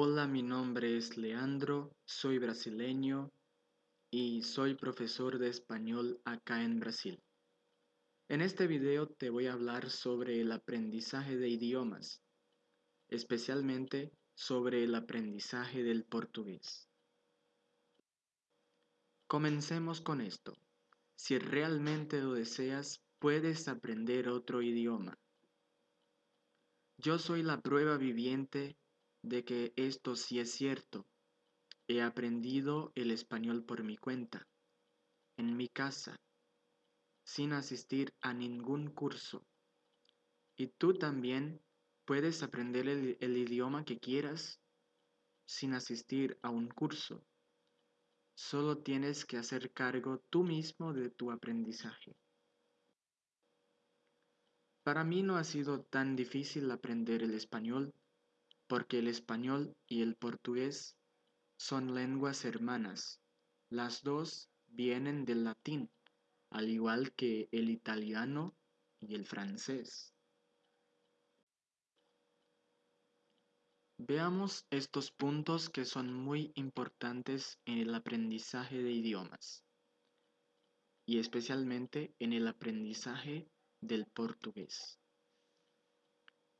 Hola, mi nombre es Leandro, soy brasileño y soy profesor de español acá en Brasil. En este video te voy a hablar sobre el aprendizaje de idiomas, especialmente sobre el aprendizaje del portugués. Comencemos con esto. Si realmente lo deseas, puedes aprender otro idioma. Yo soy la prueba viviente de que esto sí es cierto. He aprendido el español por mi cuenta, en mi casa, sin asistir a ningún curso. Y tú también puedes aprender el, idioma que quieras sin asistir a un curso. Solo tienes que hacer cargo tú mismo de tu aprendizaje. Para mí no ha sido tan difícil aprender el español porque el español y el portugués son lenguas hermanas. Las dos vienen del latín, al igual que el italiano y el francés. Veamos estos puntos que son muy importantes en el aprendizaje de idiomas y especialmente en el aprendizaje del portugués.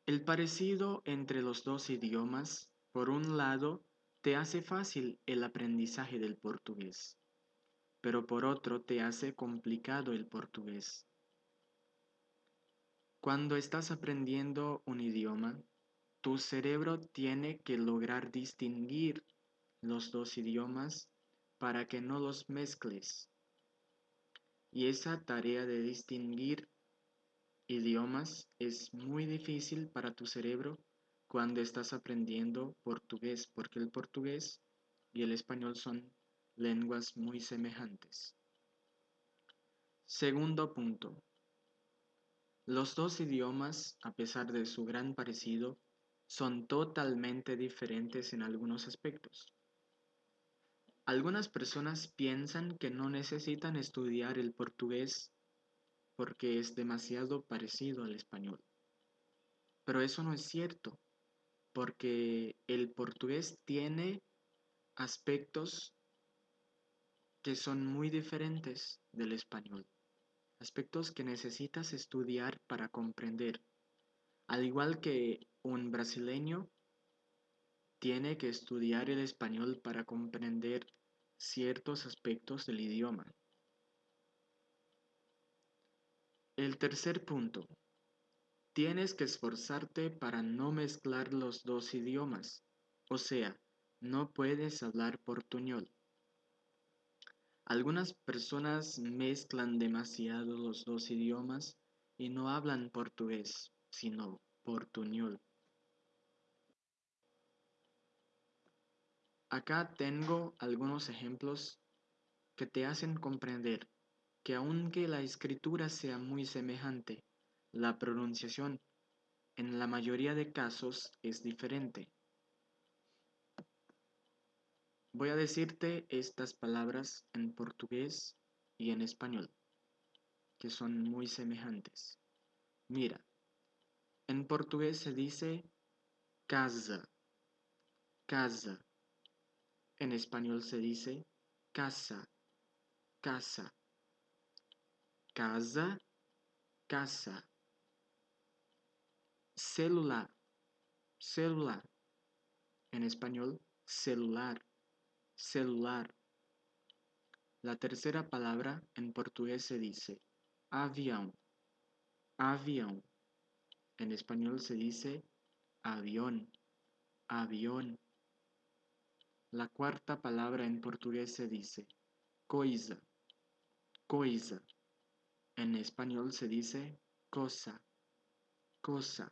El parecido entre los dos idiomas, por un lado, te hace fácil el aprendizaje del portugués, pero por otro te hace complicado el portugués. Cuando estás aprendiendo un idioma, tu cerebro tiene que lograr distinguir los dos idiomas para que no los mezcles. Y esa tarea de distinguir idiomas es muy difícil para tu cerebro cuando estás aprendiendo portugués, porque el portugués y el español son lenguas muy semejantes. Segundo punto. Los dos idiomas, a pesar de su gran parecido, son totalmente diferentes en algunos aspectos. Algunas personas piensan que no necesitan estudiar el portugués porque es demasiado parecido al español. Pero eso no es cierto, porque el portugués tiene aspectos que son muy diferentes del español, aspectos que necesitas estudiar para comprender, al igual que un brasileño tiene que estudiar el español para comprender ciertos aspectos del idioma. El tercer punto. Tienes que esforzarte para no mezclar los dos idiomas, o sea, no puedes hablar portuñol. Algunas personas mezclan demasiado los dos idiomas y no hablan portugués, sino portuñol. Acá tengo algunos ejemplos que te hacen comprender que aunque la escritura sea muy semejante, la pronunciación en la mayoría de casos es diferente. Voy a decirte estas palabras en portugués y en español, que son muy semejantes. Mira, en portugués se dice casa, casa. En español se dice casa, casa casa, casa. Celular, celular. En español, celular, celular. La tercera palabra en portugués se dice avión, avión. En español se dice avión, avión. La cuarta palabra en portugués se dice coisa, coisa. En español se dice cosa, cosa.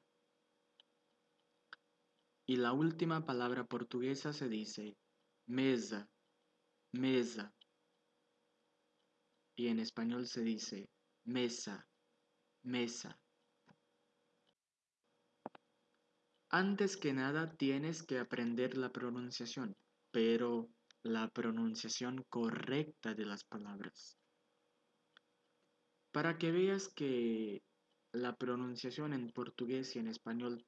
Y la última palabra portuguesa se dice mesa, mesa. Y en español se dice mesa, mesa. Antes que nada tienes que aprender la pronunciación, pero la pronunciación correcta de las palabras. Para que veas que la pronunciación en portugués y en español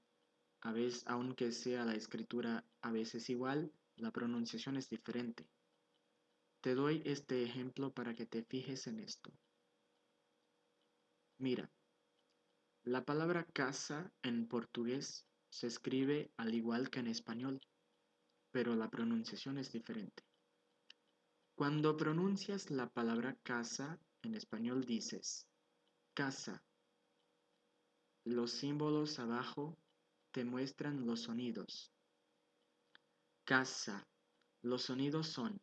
a veces, aunque sea la escritura a veces igual, la pronunciación es diferente. Te doy este ejemplo para que te fijes en esto. Mira, la palabra casa en portugués se escribe al igual que en español, pero la pronunciación es diferente. Cuando pronuncias la palabra casa en español dices casa. Los símbolos abajo te muestran los sonidos. Casa. Los sonidos son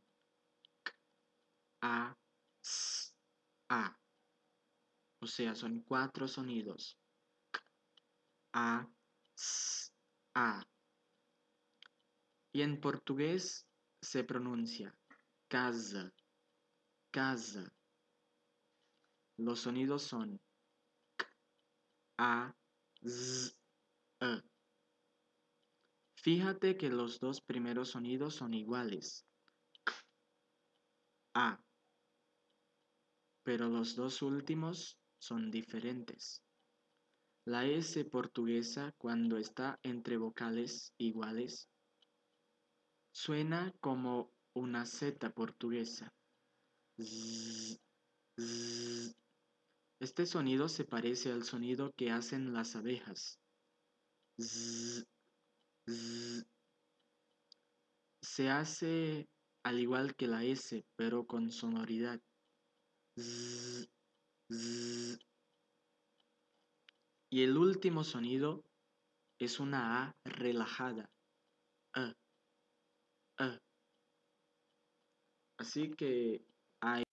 k, a, s, a. O sea, son cuatro sonidos. K, a, s, a. Y en portugués se pronuncia casa, casa. Los sonidos son k, a, z, e. Fíjate que los dos primeros sonidos son iguales. K, a. Pero los dos últimos son diferentes. La S portuguesa cuando está entre vocales iguales suena como una Z portuguesa. Este sonido se parece al sonido que hacen las abejas. Se hace al igual que la S, pero con sonoridad. Y el último sonido es una A relajada. Así que hay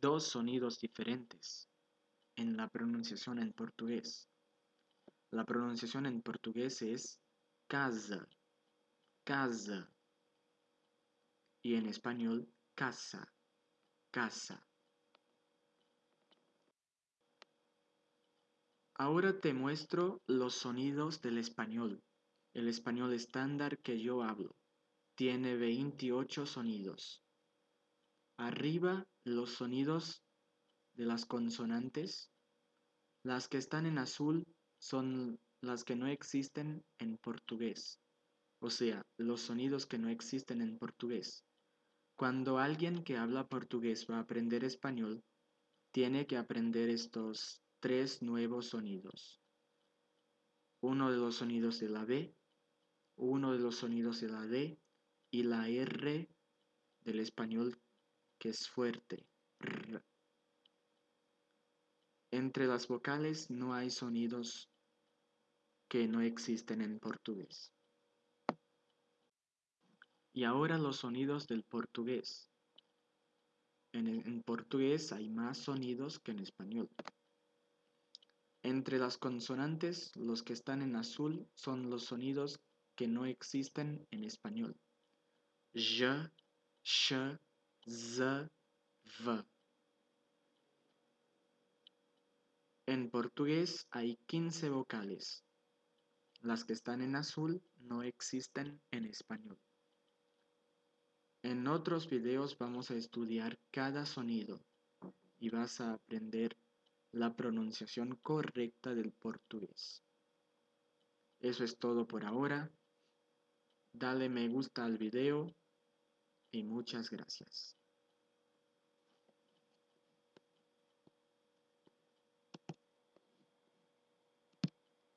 dos sonidos diferentes en la pronunciación en portugués. La pronunciación en portugués es casa, casa. Y en español, casa, casa. Ahora te muestro los sonidos del español, el español estándar que yo hablo. Tiene 28 sonidos. Arriba los sonidos de las consonantes. Las que están en azul son las que no existen en portugués. O sea, los sonidos que no existen en portugués. Cuando alguien que habla portugués va a aprender español, tiene que aprender estos tres nuevos sonidos. Uno de los sonidos de la B, uno de los sonidos de la D y la R del español que es fuerte. Entre las vocales no hay sonidos que no existen en portugués. Y ahora los sonidos del portugués. En, en portugués hay más sonidos que en español. Entre las consonantes, los que están en azul son los sonidos que no existen en español. J, sh, z, v. En portugués hay 15 vocales. Las que están en azul no existen en español. En otros videos vamos a estudiar cada sonido y vas a aprender la pronunciación correcta del portugués. Eso es todo por ahora. Dale me gusta al video y muchas gracias.